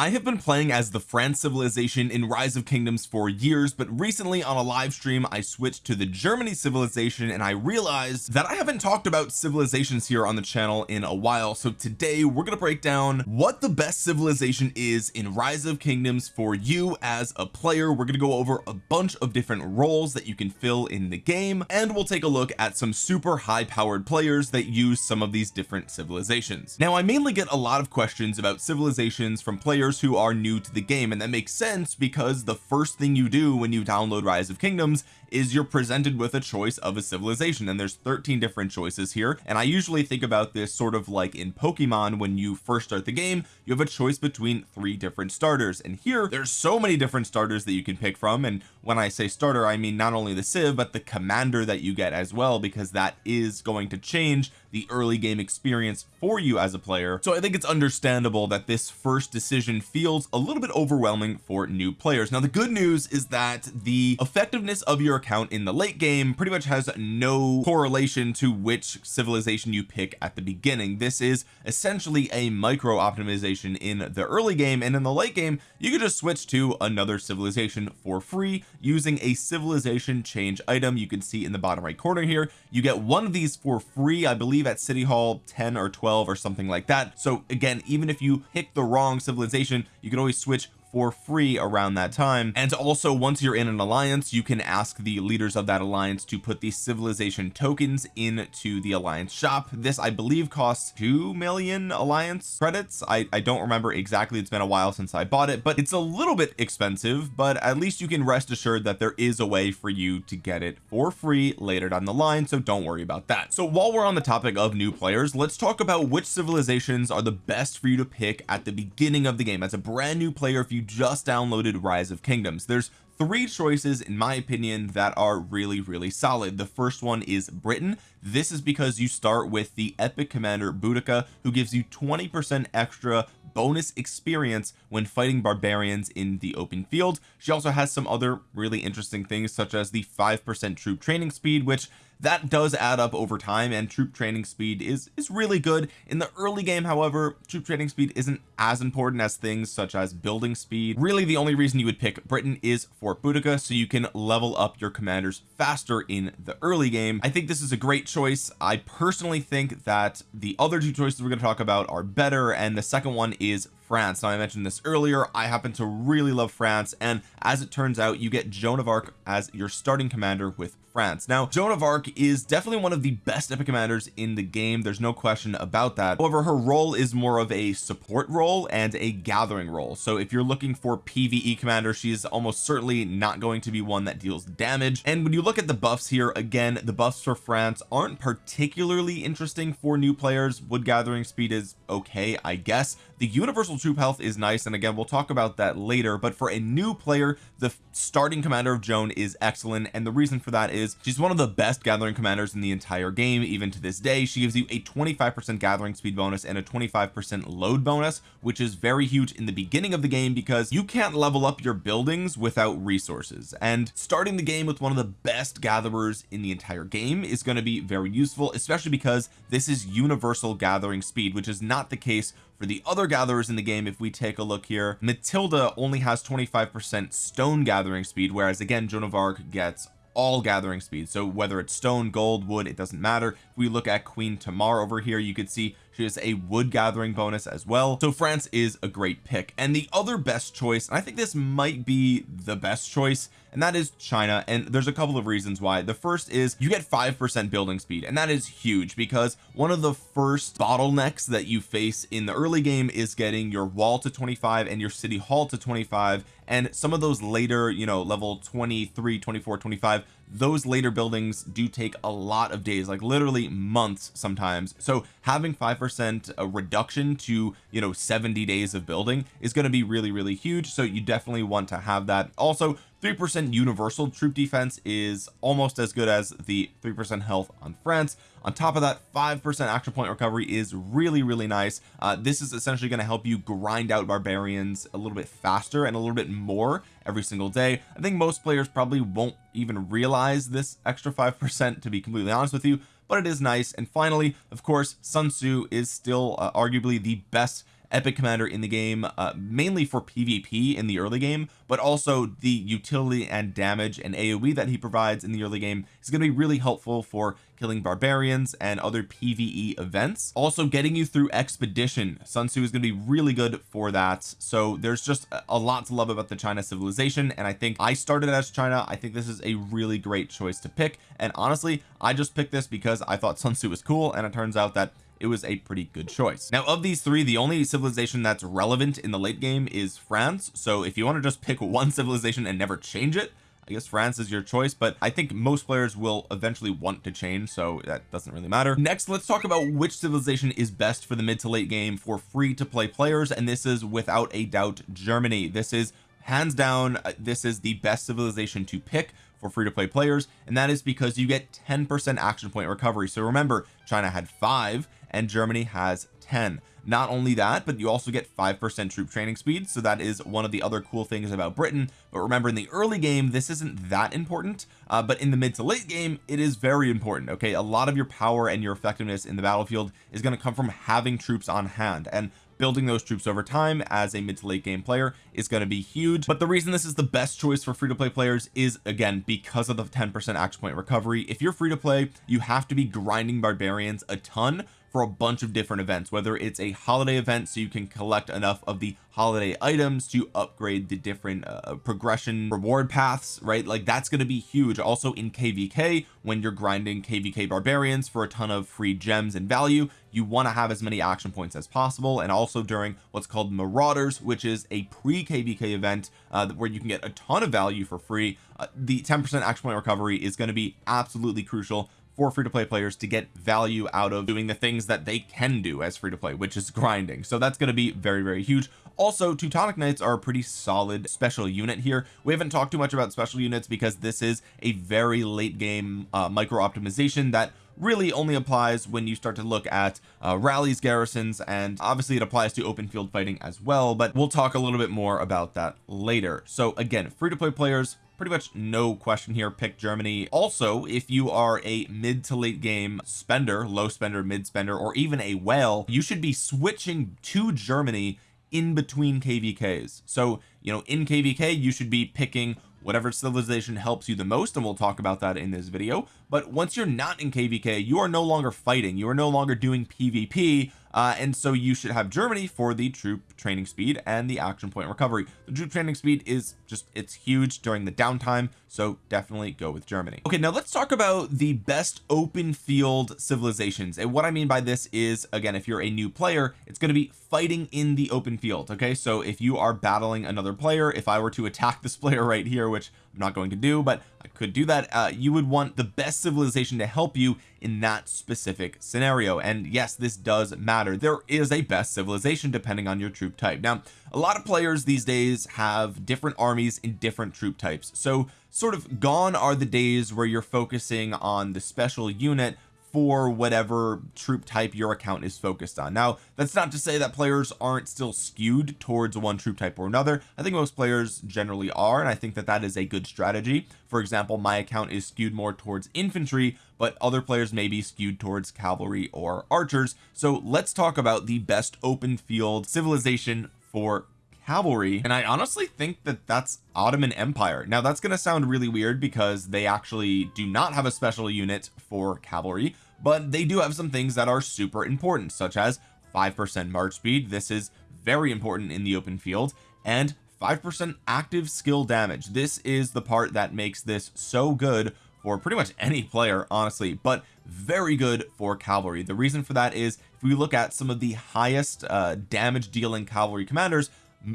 I have been playing as the France civilization in Rise of Kingdoms for years but recently on a live stream I switched to the Germany civilization and I realized that I haven't talked about civilizations here on the channel in a while. So today we're going to break down what the best civilization is in Rise of Kingdoms for you as a player. We're going to go over a bunch of different roles that you can fill in the game and we'll take a look at some super high powered players that use some of these different civilizations. Now I mainly get a lot of questions about civilizations from players players who are new to the game. And that makes sense because the first thing you do when you download rise of kingdoms is you're presented with a choice of a civilization and there's 13 different choices here. And I usually think about this sort of like in Pokemon when you first start the game you have a choice between three different starters. And here there's so many different starters that you can pick from. And when I say starter I mean not only the civ but the commander that you get as well because that is going to change the early game experience for you as a player. So I think it's understandable that this first decision feels a little bit overwhelming for new players. Now the good news is that the effectiveness of your account in the late game pretty much has no correlation to which civilization you pick at the beginning. This is essentially a micro optimization in the early game and in the late game you can just switch to another civilization for free using a civilization change item. You can see in the bottom right corner here you get one of these for free I believe at City Hall 10 or 12 or something like that. So again even if you pick the wrong civilization you can always switch for free around that time. And also once you're in an alliance you can ask the leaders of that alliance to put the civilization tokens into the alliance shop. This I believe costs 2 million alliance credits. I, I don't remember exactly. It's been a while since I bought it but it's a little bit expensive but at least you can rest assured that there is a way for you to get it for free later down the line so don't worry about that. So while we're on the topic of new players let's talk about which civilizations are the best for you to pick at the beginning of the game. As a brand new player if you you just downloaded rise of kingdoms. There's three choices in my opinion that are really really solid. The first one is Britain. This is because you start with the epic commander Boudica who gives you 20 percent extra bonus experience when fighting barbarians in the open field. She also has some other really interesting things such as the five percent troop training speed which that does add up over time and troop training speed is is really good. In the early game however troop training speed isn't as important as things such as building speed. Really the only reason you would pick Britain is for Boudica so you can level up your commanders faster in the early game. I think this is a great choice. I personally think that the other two choices we're going to talk about are better and the second one is France. Now I mentioned this earlier. I happen to really love France and as it turns out you get Joan of Arc as your starting commander with France. Now Joan of Arc is definitely one of the best epic commanders in the game. There's no question about that. However her role is more of a support role and a gathering role. So if you're looking for PvE commander she's almost certainly not going to be one that deals damage. And when you look at the buffs here again the buffs for France aren't particularly interesting for new players. Wood gathering speed is okay I guess the universal troop health is nice and again we'll talk about that later but for a new player the starting commander of Joan is excellent and the reason for that is she's one of the best gathering commanders in the entire game even to this day. She gives you a 25 percent gathering speed bonus and a 25 percent load bonus which is very huge in the beginning of the game because you can't level up your buildings without resources and starting the game with one of the best gatherers in the entire game is going to be very useful especially because this is universal gathering speed which is not the case for the other gatherers in the game if we take a look here. Matilda only has 25 percent stone gathering speed whereas again Joan of Arc gets all gathering speed. So whether it's stone gold wood it doesn't matter. If we look at Queen Tamar over here you could see she has a wood gathering bonus as well. So France is a great pick. And the other best choice and I think this might be the best choice and that is China. And there's a couple of reasons why. The first is you get five percent building speed and that is huge because one of the first bottlenecks that you face in the early game is getting your wall to 25 and your city hall to 25 and some of those later you know level 23 24 25 those later buildings do take a lot of days like literally months sometimes. So having five percent a reduction to you know 70 days of building is going to be really really huge. So you definitely want to have that. Also three percent universal troop defense is almost as good as the three percent health on France. On top of that five percent action point recovery is really really nice. Uh, this is essentially going to help you grind out barbarians a little bit faster and a little bit more every single day. I think most players probably won't even realize this extra five percent to be completely honest with you but it is nice. And finally of course Sun Tzu is still uh, arguably the best epic commander in the game uh, mainly for PvP in the early game but also the utility and damage and AoE that he provides in the early game is going to be really helpful for killing barbarians and other PvE events. Also getting you through expedition. Sun Tzu is going to be really good for that. So there's just a lot to love about the China civilization and I think I started as China. I think this is a really great choice to pick. And honestly I just picked this because I thought Sun Tzu was cool and it turns out that it was a pretty good choice. Now of these three the only civilization that's relevant in the late game is France. So if you want to just pick one civilization and never change it I guess France is your choice but I think most players will eventually want to change so that doesn't really matter. Next let's talk about which civilization is best for the mid to late game for free to play players and this is without a doubt Germany. This is hands down uh, this is the best civilization to pick for free to play players and that is because you get 10 percent action point recovery. So remember China had five and Germany has 10 not only that but you also get five percent troop training speed so that is one of the other cool things about Britain. But remember in the early game this isn't that important uh, but in the mid to late game it is very important okay? A lot of your power and your effectiveness in the battlefield is going to come from having troops on hand and building those troops over time as a mid to late game player is going to be huge. But the reason this is the best choice for free to play players is again because of the 10 percent action point recovery. If you're free to play you have to be grinding barbarians a ton for a bunch of different events whether it's a holiday event so you can collect enough of the holiday items to upgrade the different uh, progression reward paths right? Like that's going to be huge. Also in kvk when you're grinding kvk barbarians for a ton of free gems and value you want to have as many action points as possible. And also during what's called marauders which is a pre kvk event uh, where you can get a ton of value for free uh, the 10 percent action point recovery is going to be absolutely crucial for free to play players to get value out of doing the things that they can do as free to play which is grinding. So that's going to be very very huge. Also Teutonic Knights are a pretty solid special unit here. We haven't talked too much about special units because this is a very late game uh, micro optimization that really only applies when you start to look at uh, rallies garrisons and obviously it applies to open field fighting as well but we'll talk a little bit more about that later. So again free to play players pretty much no question here pick Germany. Also if you are a mid to late game spender low spender mid spender or even a whale you should be switching to Germany in between kvks so you know in kvk you should be picking whatever civilization helps you the most and we'll talk about that in this video but once you're not in kvk you are no longer fighting. You are no longer doing pvp uh, and so you should have Germany for the troop training speed and the action point recovery. The troop training speed is just it's huge during the downtime so definitely go with Germany. Okay now let's talk about the best open field civilizations. And what I mean by this is again if you're a new player it's going to be fighting in the open field okay? So if you are battling another player if I were to attack this player right here which I'm not going to do but I could do that. Uh, you would want the best civilization to help you in that specific scenario. And yes this does matter. There is a best civilization depending on your troop type. Now a lot of players these days have different armies in different troop types. So sort of gone are the days where you're focusing on the special unit for whatever troop type your account is focused on. Now that's not to say that players aren't still skewed towards one troop type or another. I think most players generally are and I think that that is a good strategy. For example my account is skewed more towards infantry but other players may be skewed towards cavalry or archers. So let's talk about the best open field civilization for cavalry and I honestly think that that's Ottoman Empire. Now that's going to sound really weird because they actually do not have a special unit for cavalry but they do have some things that are super important such as 5% march speed. This is very important in the open field. And 5% active skill damage. This is the part that makes this so good for pretty much any player honestly but very good for cavalry. The reason for that is if we look at some of the highest uh, damage dealing cavalry commanders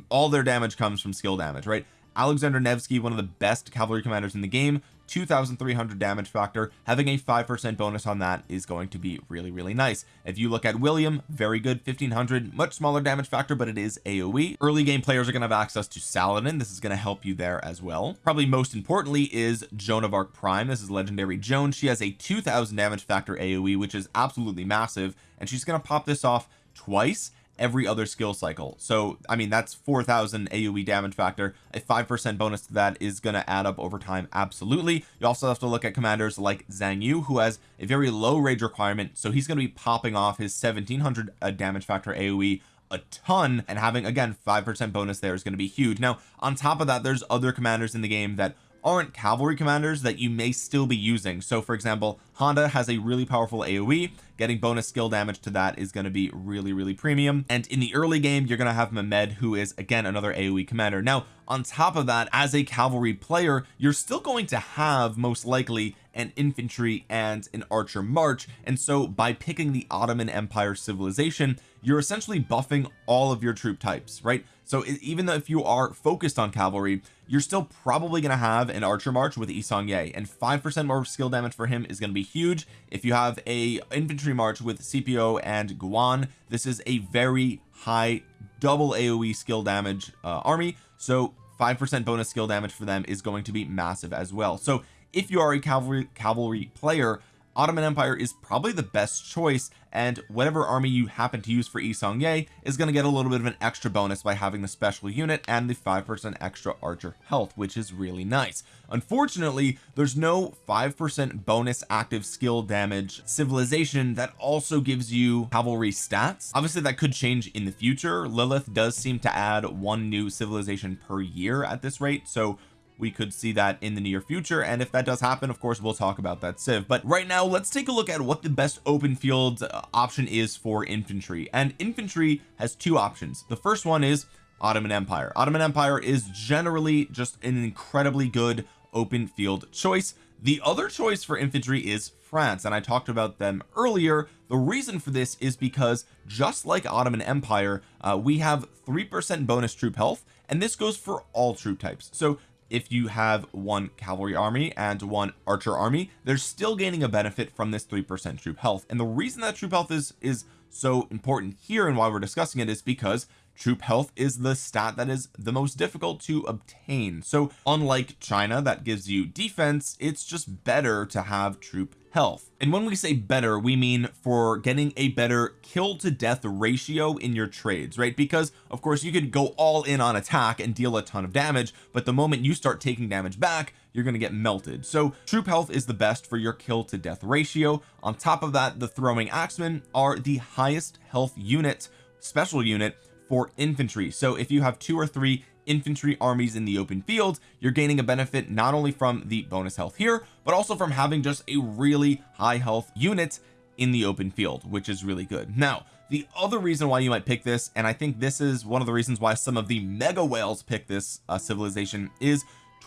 all their damage comes from skill damage right? Alexander Nevsky one of the best cavalry commanders in the game 2300 damage factor having a 5% bonus on that is going to be really really nice. If you look at William very good 1500 much smaller damage factor but it is AoE early game players are going to have access to Saladin. This is going to help you there as well. Probably most importantly is Joan of Arc Prime. This is legendary Joan. She has a 2000 damage factor AoE which is absolutely massive and she's going to pop this off twice every other skill cycle. So I mean that's 4000 AoE damage factor. A 5% bonus to that is going to add up over time absolutely. You also have to look at commanders like Xiang Yu who has a very low rage requirement so he's going to be popping off his 1700 uh, damage factor AoE a ton and having again 5% bonus there is going to be huge. Now on top of that there's other commanders in the game that aren't cavalry commanders that you may still be using. So for example Honda has a really powerful AoE getting bonus skill damage to that is going to be really really premium. And in the early game you're going to have Mehmed who is again another AoE commander. Now on top of that as a cavalry player you're still going to have most likely an infantry and an archer march. And so by picking the Ottoman Empire civilization you're essentially buffing all of your troop types right so even though if you are focused on cavalry you're still probably going to have an archer march with Yi Seong-Gye and five percent more skill damage for him is going to be huge. If you have a infantry march with Scipio and Guan this is a very high double AoE skill damage uh, army. So five percent bonus skill damage for them is going to be massive as well. So if you are a cavalry cavalry player Ottoman Empire is probably the best choice and whatever army you happen to use for Yi Seong-Gye is going to get a little bit of an extra bonus by having the special unit and the 5% extra archer health which is really nice. Unfortunately there's no 5% bonus active skill damage civilization that also gives you cavalry stats. Obviously that could change in the future. Lilith does seem to add one new civilization per year at this rate so we could see that in the near future and if that does happen of course we'll talk about that civ but right now let's take a look at what the best open field uh, option is for infantry. And infantry has two options. The first one is Ottoman Empire. Ottoman Empire is generally just an incredibly good open field choice. The other choice for infantry is France and I talked about them earlier. The reason for this is because just like Ottoman Empire uh, we have three percent bonus troop health and this goes for all troop types. So if you have one cavalry army and one archer army they're still gaining a benefit from this three percent troop health. And the reason that troop health is is so important here and why we're discussing it is because troop health is the stat that is the most difficult to obtain. So unlike China that gives you defense it's just better to have troop health. And when we say better we mean for getting a better kill to death ratio in your trades right? Because of course you could go all in on attack and deal a ton of damage but the moment you start taking damage back you're going to get melted. So troop health is the best for your kill to death ratio. On top of that the throwing axemen are the highest health unit special unit for infantry. So if you have two or three infantry armies in the open field you're gaining a benefit not only from the bonus health here but also from having just a really high health unit in the open field which is really good. Now the other reason why you might pick this and I think this is one of the reasons why some of the mega whales pick this uh, civilization is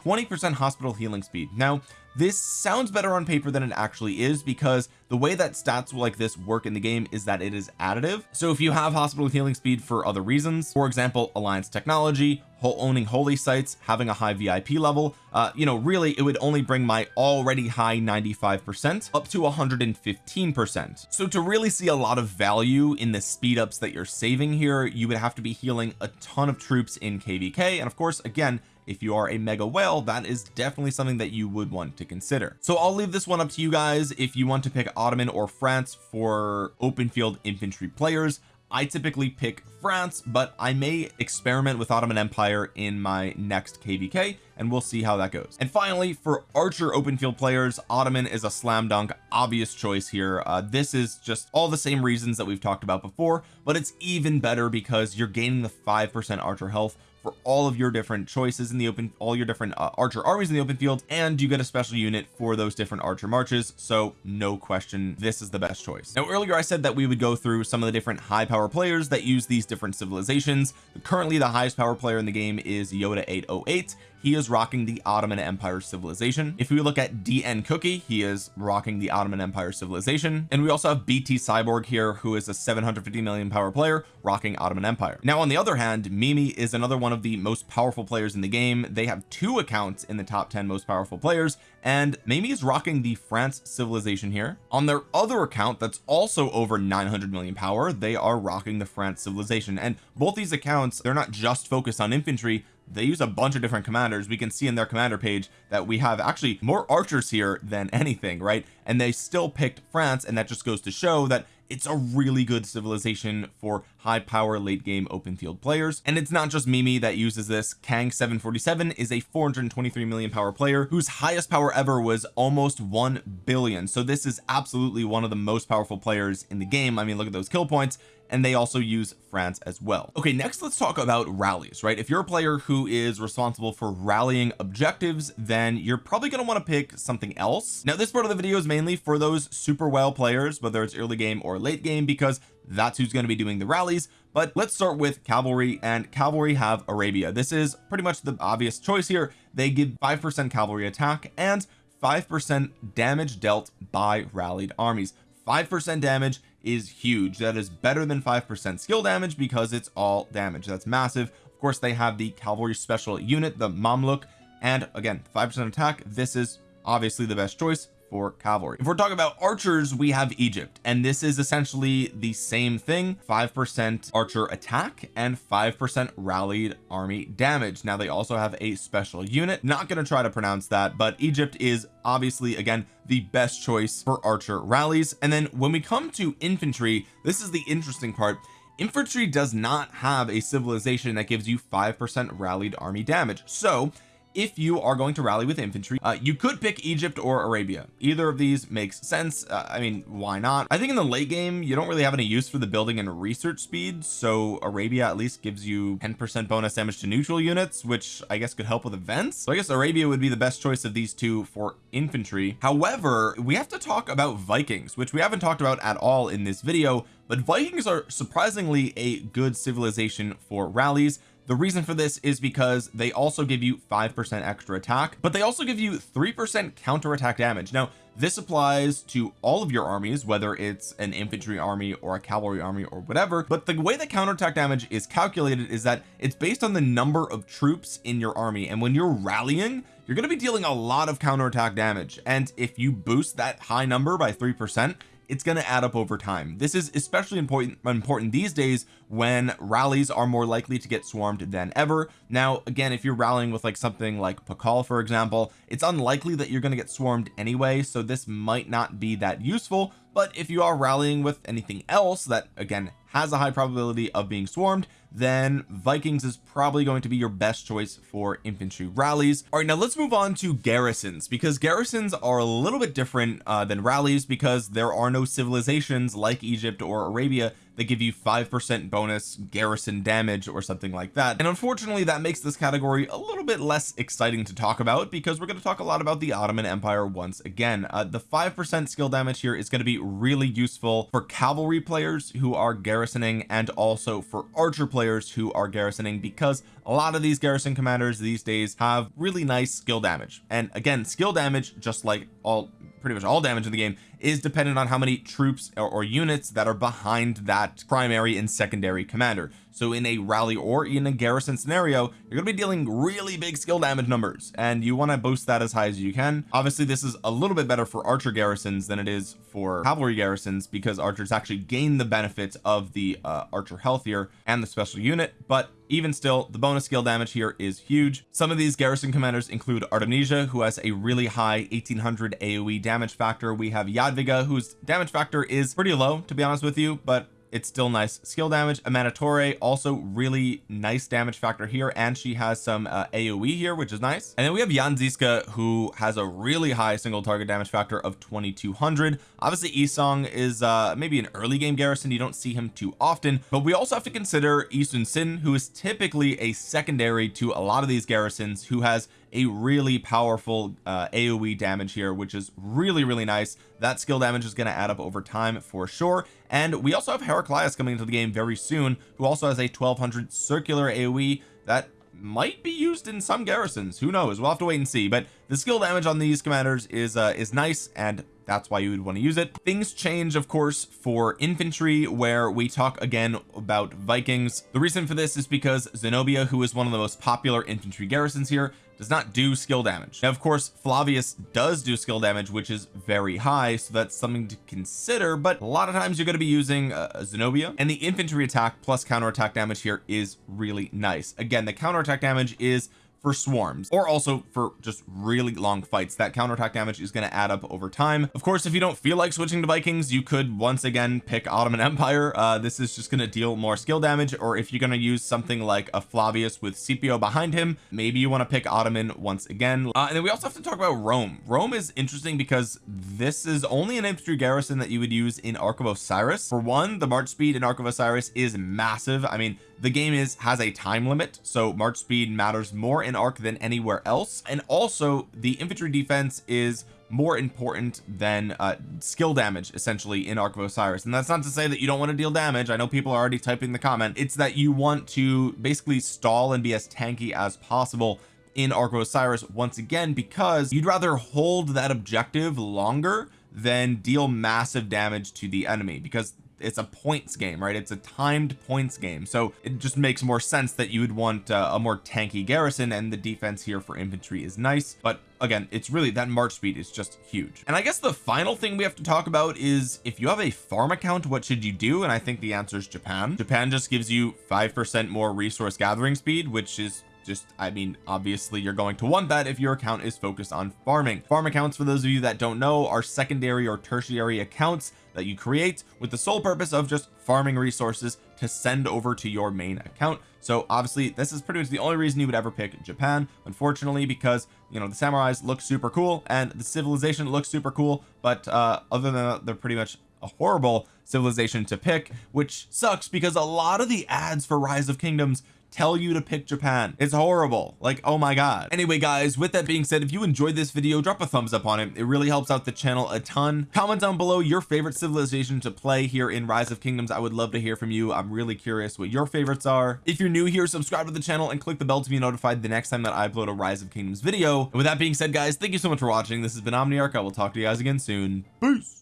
20% hospital healing speed. Now this sounds better on paper than it actually is because the way that stats like this work in the game is that it is additive. So if you have hospital healing speed for other reasons for example alliance technology owning holy sites having a high VIP level uh you know really it would only bring my already high 95 percent up to 115 percent. So to really see a lot of value in the speed ups that you're saving here you would have to be healing a ton of troops in kvk and of course again if you are a mega whale that is definitely something that you would want to consider. So I'll leave this one up to you guys. If you want to pick Ottoman or France for open field infantry players I typically pick France but I may experiment with Ottoman Empire in my next kvk and we'll see how that goes. And finally for archer open field players Ottoman is a slam dunk obvious choice here. Uh, this is just all the same reasons that we've talked about before but it's even better because you're gaining the five percent archer health for all of your different choices in the open all your different uh, archer armies in the open field and you get a special unit for those different archer marches so no question this is the best choice. Now earlier I said that we would go through some of the different high power players that use these different civilizations. Currently the highest power player in the game is Yoda 808 he is rocking the Ottoman Empire civilization. If we look at DN Cookie he is rocking the Ottoman Empire civilization. And we also have BT Cyborg here who is a 750 million power player rocking Ottoman Empire. Now on the other hand Mimi is another one of the most powerful players in the game. They have two accounts in the top 10 most powerful players and Mimi is rocking the France civilization here. On their other account that's also over 900 million power they are rocking the France civilization. And both these accounts they're not just focused on infantry they use a bunch of different commanders. We can see in their commander page that we have actually more archers here than anything right? And they still picked France and that just goes to show that it's a really good civilization for high power late game open field players. And it's not just Mimi that uses this. Kang 747 is a 423 million power player whose highest power ever was almost 1 billion. So this is absolutely one of the most powerful players in the game. I mean look at those kill points and they also use France as well. Okay next let's talk about rallies right? If you're a player who is responsible for rallying objectives then you're probably going to want to pick something else. Now this part of the video is mainly for those super well players whether it's early game or late game because that's who's going to be doing the rallies. But let's start with cavalry and cavalry have Arabia. This is pretty much the obvious choice here. They give five percent cavalry attack and five percent damage dealt by rallied armies. five percent damage is huge. That is better than five percent skill damage because it's all damage. That's massive. Of course they have the cavalry special unit the Mamluk. And again five percent attack. This is obviously the best choice for cavalry. If we're talking about archers we have Egypt and this is essentially the same thing. five percent archer attack and five percent rallied army damage. Now they also have a special unit. Not going to try to pronounce that but Egypt is obviously again the best choice for archer rallies. And then when we come to infantry this is the interesting part. Infantry does not have a civilization that gives you five percent rallied army damage. So if you are going to rally with infantry uh, you could pick Egypt or Arabia. Either of these makes sense. Uh, I mean why not? I think in the late game you don't really have any use for the building and research speed so Arabia at least gives you 10 percent bonus damage to neutral units which I guess could help with events. So I guess Arabia would be the best choice of these two for infantry. However we have to talk about Vikings which we haven't talked about at all in this video but Vikings are surprisingly a good civilization for rallies the reason for this is because they also give you five percent extra attack but they also give you three percent counter attack damage. Now this applies to all of your armies whether it's an infantry army or a cavalry army or whatever but the way the counterattack damage is calculated is that it's based on the number of troops in your army and when you're rallying you're going to be dealing a lot of counterattack damage and if you boost that high number by three percent it's going to add up over time. This is especially important important these days when rallies are more likely to get swarmed than ever. Now again if you're rallying with like something like Pakal for example it's unlikely that you're going to get swarmed anyway so this might not be that useful. But if you are rallying with anything else that again has a high probability of being swarmed then Vikings is probably going to be your best choice for infantry rallies. All right now let's move on to garrisons because garrisons are a little bit different uh, than rallies because there are no civilizations like Egypt or Arabia they give you five percent bonus garrison damage or something like that. And unfortunately that makes this category a little bit less exciting to talk about because we're going to talk a lot about the Ottoman Empire once again. Uh, the five percent skill damage here is going to be really useful for cavalry players who are garrisoning and also for archer players who are garrisoning because a lot of these garrison commanders these days have really nice skill damage. And again skill damage just like all pretty much all damage in the game is dependent on how many troops or, or units that are behind that primary and secondary commander. So in a rally or in a garrison scenario you're going to be dealing really big skill damage numbers and you want to boost that as high as you can. Obviously this is a little bit better for archer garrisons than it is for cavalry garrisons because archers actually gain the benefits of the uh, archer healthier and the special unit but even still the bonus skill damage here is huge. Some of these garrison commanders include Artemisia who has a really high 1800 AoE damage factor. We have Jadwiga whose damage factor is pretty low to be honest with you but it's still nice. Skill damage Amanitore also really nice damage factor here and she has some uh, AoE here which is nice. And then we have Jan Zizka who has a really high single target damage factor of 2200 obviously Isong is uh maybe an early game garrison. You don't see him too often but we also have to consider Yi Sun-sin who is typically a secondary to a lot of these garrisons who has a really powerful uh, AoE damage here which is really really nice. That skill damage is going to add up over time for sure. And we also have Heraclius coming into the game very soon who also has a 1200 circular AoE that might be used in some garrisons. Who knows? We'll have to wait and see. But the skill damage on these commanders is uh is nice and that's why you would want to use it. Things change of course for infantry where we talk again about Vikings. The reason for this is because Zenobia who is one of the most popular infantry garrisons here does not do skill damage. Now of course Flavius does do skill damage which is very high so that's something to consider but a lot of times you're going to be using uh, Zenobia and the infantry attack plus counter attack damage here is really nice. Again the counter attack damage is for swarms or also for just really long fights. That counterattack damage is going to add up over time. Of course if you don't feel like switching to Vikings you could once again pick Ottoman Empire. Uh this is just going to deal more skill damage or if you're going to use something like a Flavius with Scipio behind him maybe you want to pick Ottoman once again. Uh, and then we also have to talk about Rome. Rome is interesting because this is only an infantry garrison that you would use in Ark of Osiris. For one the march speed in Ark of Osiris is massive. I mean the game is has a time limit so march speed matters more in Ark than anywhere else and also the infantry defense is more important than uh, skill damage essentially in Ark of Osiris. And that's not to say that you don't want to deal damage. I know people are already typing the comment. It's that you want to basically stall and be as tanky as possible in Ark of Osiris once again because you'd rather hold that objective longer than deal massive damage to the enemy because it's a points game right? It's a timed points game. So it just makes more sense that you would want uh, a more tanky garrison and the defense here for infantry is nice. But again it's really that march speed is just huge. And I guess the final thing we have to talk about is if you have a farm account what should you do? And I think the answer is Japan. Japan just gives you five percent more resource gathering speed which is just I mean obviously you're going to want that if your account is focused on farming. Farm accounts for those of you that don't know are secondary or tertiary accounts that you create with the sole purpose of just farming resources to send over to your main account. So obviously this is pretty much the only reason you would ever pick Japan unfortunately because you know the samurais look super cool and the civilization looks super cool. But uh other than that they're pretty much a horrible civilization to pick which sucks because a lot of the ads for rise of kingdoms tell you to pick Japan. It's horrible. Like oh my god. Anyway guys with that being said if you enjoyed this video drop a thumbs up on it. It really helps out the channel a ton. Comment down below your favorite civilization to play here in rise of kingdoms. I would love to hear from you. I'm really curious what your favorites are. If you're new here subscribe to the channel and click the bell to be notified the next time that I upload a rise of kingdoms video. And with that being said guys thank you so much for watching. This has been Omniarch. I will talk to you guys again soon. Peace